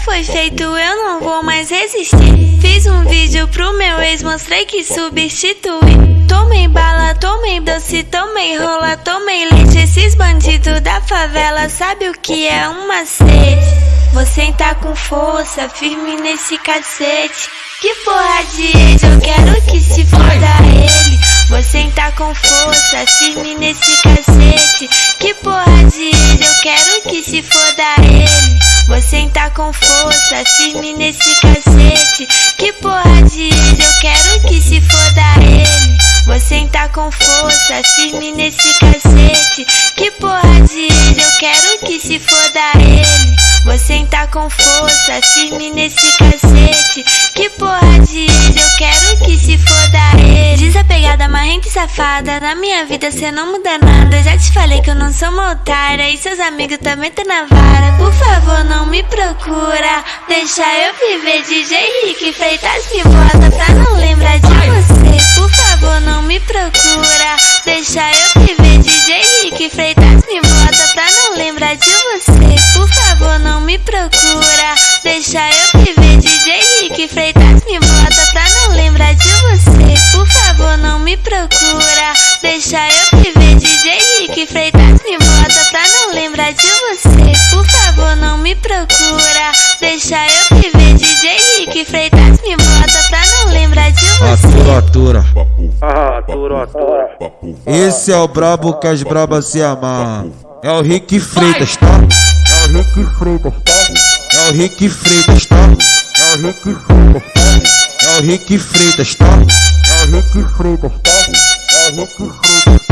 foi feito, eu não vou mais resistir. Fiz um vídeo pro meu ex, mostrei que substitui. Tomei bala, tomei doce, tomei rola, tomei leite. Esses bandidos da favela sabe o que é um macete. Você tá com força, firme nesse cacete. Que porra de ex, eu quero que se foda ele. Você tá com força, firme nesse cacete. Com força, firme nesse cacete. Que porra de ex, eu quero que se foda ele. Você tá com força, firme nesse cacete. Que porra de ex, eu quero que se foda ele. Desapegada, marrenta e safada. Na minha vida cê não muda nada. Já te falei que eu não sou uma otária. E seus amigos também tá na vara. Por favor, não me procura. Deixa eu viver. DJ Rick Freitas me bota pra Rick Freitas me bota pra não lembrar de você. Por favor, não me procura. Deixa eu viver. DJ Rick Freitas me bota pra não lembrar de você. Atura, atura. Ah, atura, atura. Esse é o brabo que as brabas se amarram. É o Rick Freitas, tá? É o Rick Freitas, tá? É o Rick Freitas, tá? É o Rick Freitas, tá? É o Rick Freitas, tá? É o Rick Freitas, tá? É o Rick Freitas,